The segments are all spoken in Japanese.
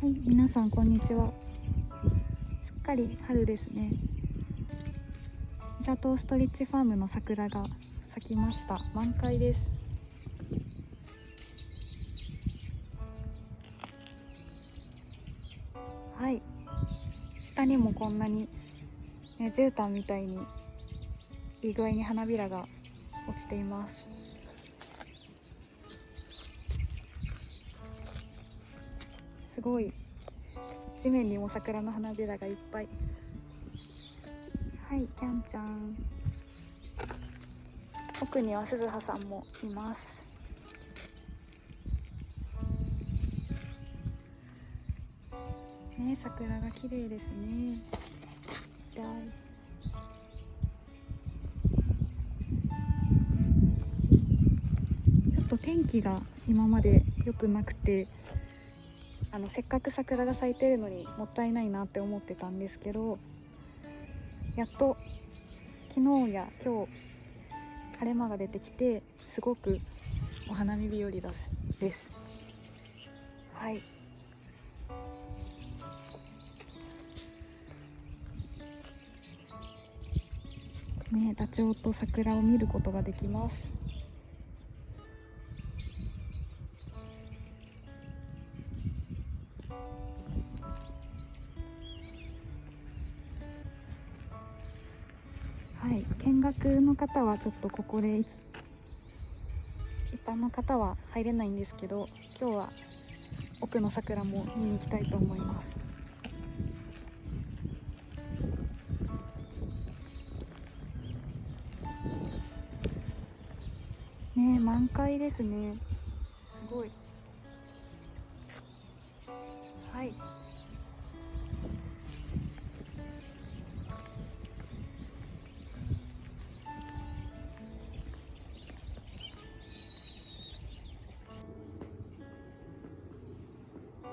はい、皆さんこんにちは。すっかり春ですね。ジャトーストリッチファームの桜が咲きました。満開です。はい。下にもこんなに、ね、絨毯みたいにいい具合に花びらが落ちています。すごい。地面にも桜の花びらがいっぱい。はいキャンちゃん。奥には鈴葉さんもいます。ね桜が綺麗ですね。ちょっと天気が今まで良くなくてあのせっかく桜が咲いてるのにもったいないなって思ってたんですけどやっと昨日や今日晴れ間が出てきてすごくお花見日和ですです。はい。ねダチョウと桜を見ることができます。はい、見学の方はちょっとここで一般の方は入れないんですけど今日は奥の桜も見に行きたいと思います。ねえ満開ですね。すごい。はい。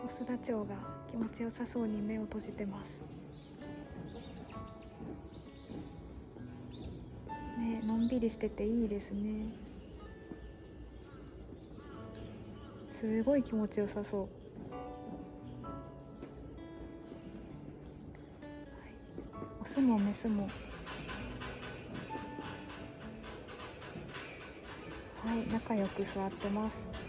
オスダチョウが気持ちよさそうに目を閉じてます。ねのんびりしてていいですね。すごい気持ちよさそう、はい、オスもメスも。はい仲良く座ってます。